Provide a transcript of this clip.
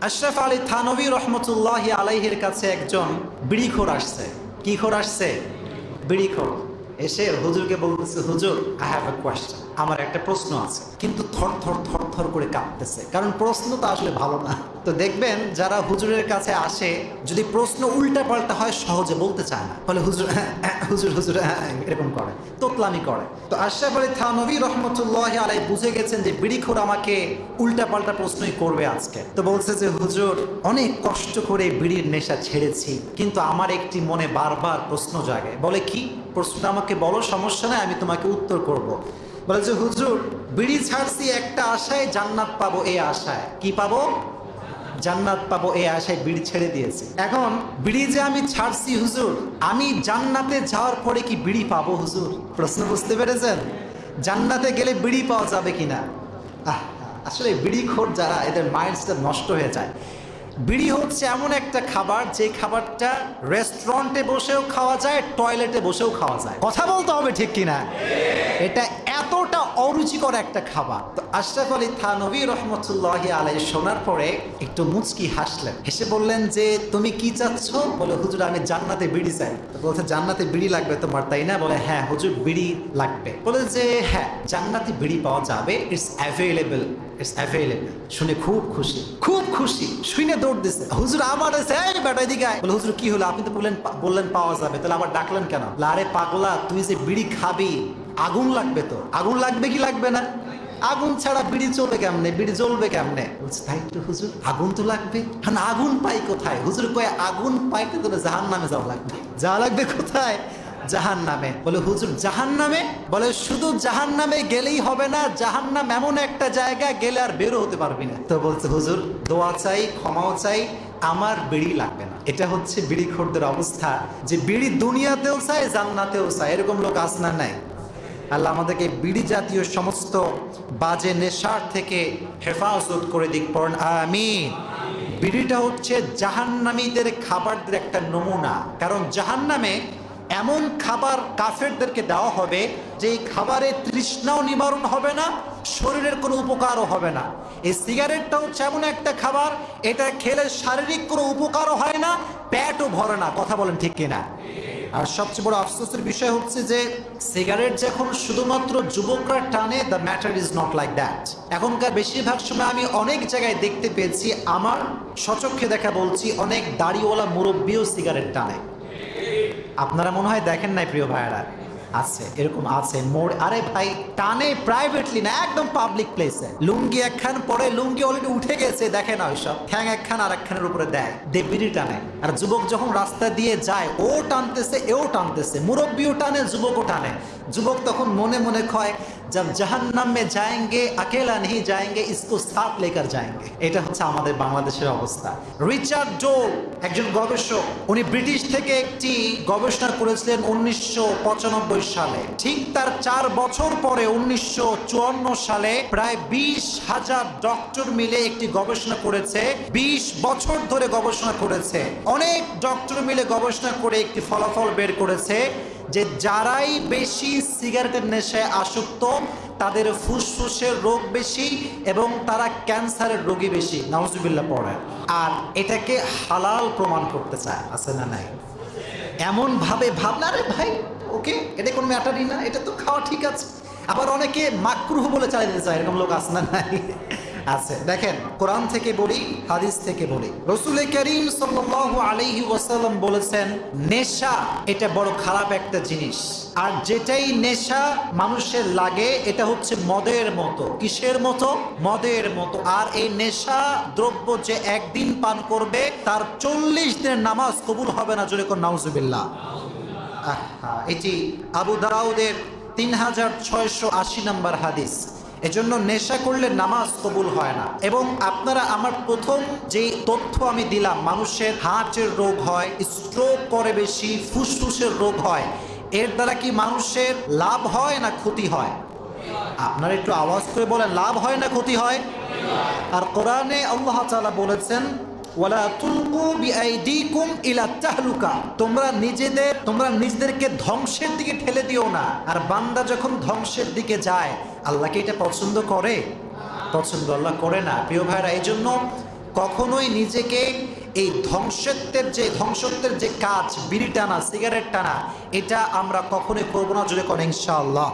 আশরাফ আলী থানবী রহমতুল্লাহ আলাইহের কাছে একজন বিড়িখোর আসছে। কি খোর আসছে? বিড়িখোর। এসে হুজুরকে বলতেছে, হুজুর আই হ্যাভ এ কোয়েশ্চেন আমার একটা প্রশ্ন আছে। কিন্তু থর থর থর থর করে কাঁপতেছে। কারণ প্রশ্ন তো আসলে ভালো না। তো দেখবেন যারা হুজুরের কাছে আসে, যদি প্রশ্ন উল্টা পাল্টা হয়, সহজে বলতে চায় না। ফলে হুজুর হুজুর হুজুর, এরকম করে, তোতলামি করে। তো আশরাফ আলী থানবী রহমতুল্লাহ আলাই বুঝে গেছেন যে বিড়িখোর আমাকে উল্টা পাল্টা প্রশ্নই করবে আজকে। তো বলছে যে, হুজুর, অনেক কষ্ট করে বিড়ির নেশা ছেড়েছি, কিন্তু আমার একটি মনে বারবার প্রশ্ন জাগে। বলে কি? প্রশ্নটা আমাকে বলো, সমস্যা নাই, আমি তোমাকে উত্তর করব। বলে যে হুজুর, বিড়ি ছাড়ছি একটা আশায় জান্নাত পাবো এই আশায়। কি পাবো? জান্নাত পাবো এই আশায়, বিড়ি ছেড়ে দিয়েছি। এখন বিড়ি যে আমি ছাড়ছি, হুজুর, আমি জান্নাতে যাওয়ার পরে কি বিড়ি পাবো, হুজুর? প্রশ্ন বুঝতে পেরেছেন? জান্নাতে গেলে বিড়ি পাওয়া যাবে কিনা? আসলে বিড়ি খোর যারা, এদের মাইন্ডসটা নষ্ট হয়ে যায়। বিড়ি হচ্ছে এমন একটা খাবার যে খাবারটা রেস্টুরেন্টে বসেও খাওয়া যায় টয়লেটে বসেও খাওয়া যায়। কথা বলতে হবে ঠিক কিনা? এটা এতটা অরুচিকর একটা খাবার। তো আশরাফ আলী থানবী রহমতুল্লাহ আলাই শোনার পরে একটু মুচকি হাসলেন। হেসে বললেন যে তুমি কি চাচ্ছ? বলে হুজুর আমি জান্নাতে বিড়ি চাই। বলছে জান্নাতে বিড়ি লাগবে তোমার তাই না? বলে হ্যাঁ হুজুর বিড়ি লাগবে। বলে যে হ্যাঁ জান্নাতে বিড়ি পাওয়া যাবে। ইটস অ্যাভেলেবল ইটস অ্যাভেলেবল শুনে খুব খুশি খুব খুশি শুনে দৌড় দিছে। হুজুর আমার বেটা বলে হুজুর কি হলো? আপনি তো বললেন বললেন পাওয়া যাবে। তাহলে আবার ডাকলেন কেন? বলে, আরে পাগলা তুই যে বিড়ি খাবি আগুন লাগবে তো। আগুন লাগবে কি লাগবে না? আগুন ছাড়া বিড়ি চলবে কেমনে? বিড়ি জ্বলবে কেমনে? তাই তো হুজুর, আগুন তো লাগবে। হ্যাঁ আগুন পাই কোথায়? হুজুর, কয়ে আগুন পাইতে তো জাহান নামে যাওয়া লাগবে। যাওয়া লাগবে কোথায়? জাহান নামে বলে, হুজুর জাহান নামে বলে, শুধু জাহান নামে গেলেই হবে না জাহান নাম এমন একটা জায়গা গেলে আর বেরো হতে পারবি না। তো বলছে, হুজুর, দোয়া চাই, ক্ষমাও চাই, আমার বিড়ি লাগবে না। এটা হচ্ছে বিড়ি খোরদের অবস্থা। যে বিড়ি দুনিয়াতেও চায়, জান্নাতেও চায়। এরকম লোক আসনা নাই। আল্লাহ আমাদেরকে বিড়ি জাতীয় সমস্ত বাজে নেশার থেকে হেফাজত করে দিক, পড়েন, আমিন। বিড়িটা হচ্ছে জাহান্নামীদের খাবারদের একটা নমুনা। কারণ জাহান্নামে এমন খাবার কাফেরদেরকে দেওয়া হবে যে এই খাবারে তৃষ্ণাও নিবারণ হবে না, শরীরের কোনো উপকারও হবে না। এই সিগারেটটা হচ্ছে এমন একটা খাবার, এটা খেলে শারীরিক কোনো উপকারও হয় না, পেটও ভরে না, কথা বলেন ঠিক কিনা। আর সবচেয়ে বড় আফসোসের বিষয় হচ্ছে যে সিগারেট যখন শুধুমাত্র যুবকরা টানে the matter is not like that এখনকার বেশিরভাগ সময় আমি অনেক জায়গায় দেখতে পেয়েছি, আমার সচক্ষে দেখা বলছি, অনেক দাড়িওয়ালা মুরব্বীও সিগারেট টানে। আপনারা মনে হয় দেখেন নাই, প্রিয় ভাইয়ারা? আছে এরকম আছে মোড় আরে ভাই টানে প্রাইভেটলি না একদম পাবলিক প্লেসে লুঙ্গি একখান পরে লুঙ্গি অলরেডি উঠে গেছে দেখে না ওইসব ঠ্যাং একখান আর একখানের উপরে দেয় দেবিরি টানে আর যুবক যখন রাস্তা দিয়ে যায় ও টানতেছে এও টানতেছে মুরব্বীও টানে যুবকও টানে যুবক তখন মনে মনে কয় जब जहन्नम में जाएंगे अकेला नहीं जाएंगे इसको साथ लेकर जाएंगे এটা হচ্ছে আমাদের বাংলাদেশের অবস্থা রিচার্ড ডোল একজন গবেষক উনি ব্রিটিশ থেকে একটি গবেষণা করেছিলেন উনিশশো সালে। ঠিক তার চার বছর পরে উনিশশো সালে প্রায় বিশ হাজার ডক্টর মিলে একটি গবেষণা করেছে, বিশ বছর ধরে গবেষণা করেছে। অনেক ডক্টর মিলে গবেষণা করে একটি ফলাফল বের করেছে যে যারাই বেশি সিগারেটের নেশায় আসক্ত, তাদের ফুসফুসের রোগ বেশি এবং তারা ক্যান্সারের রোগী বেশি। নাউজুবিল্লাহ পড়ে আর এটাকে হালাল প্রমাণ করতে চায়, আছে না নাই? এমন ভাবে ভাবনা রে ভাই। ওকে, এটা কোনো ম্যাটারই না, এটা তো খাওয়া ঠিক আছে। আবার অনেকে মাকরুহ বলে চালিয়ে দিতে চায়, এরকম লোক আছে না আছে। দেখেন, কোরআন থেকে বলি, হাদিস থেকে বলি। রসুল করিম সাল্লাল্লাহু আলাইহি ওয়াসাল্লাম বলেছেন, নেশা এটা বড় খারাপ একটা জিনিস। আর যেটাই নেশা মানুষের লাগে, এটা হচ্ছে মদের মতো। কিসের মতো? মদের মতো। আর এই নেশা দ্রব্য যে একদিন পান করবে, তার চল্লিশ দিনের নামাজ কবুল হবে না, জোরে কোন নাউজুবিল্লাহ। এটি আবু দাউদের তিন হাজার ছয়শো আশি নম্বর হাদিস, এজন্য নেশা করলে নামাজ কবুল হয় না। এবং আপনারা আমার প্রথম যে তথ্য আমি দিলাম, মানুষের হার্টের রোগ হয় স্ট্রোক করে বেশি, ফুসফুসের রোগ হয়, এর দ্বারা কি মানুষের লাভ হয় না ক্ষতি হয়? আপনারা একটু আওয়াজ করে বলেন, লাভ হয় না ক্ষতি হয়? আর কোরআনে আল্লাহ বলেছেন ওয়ালা তুলকু বিআইদিকুম ইলা তাহলুকা। তোমরা নিজেদের, তোমরা নিজেদেরকে ধ্বংসের দিকে ঠেলে দিও না। আর বান্দা যখন ধ্বংসের দিকে যায় আল্লাহকে এটা পছন্দ করে? পছন্দ আল্লাহ করে না। প্রিয় ভাইরা এই জন্য কখনোই নিজেকে এই ধ্বংসত্বের যে ধ্বংসত্বের যে কাজ, বিড়ি টানা, সিগারেট টানা, এটা আমরা কখনোই করব না যদি করেন ইনশাআল্লাহ।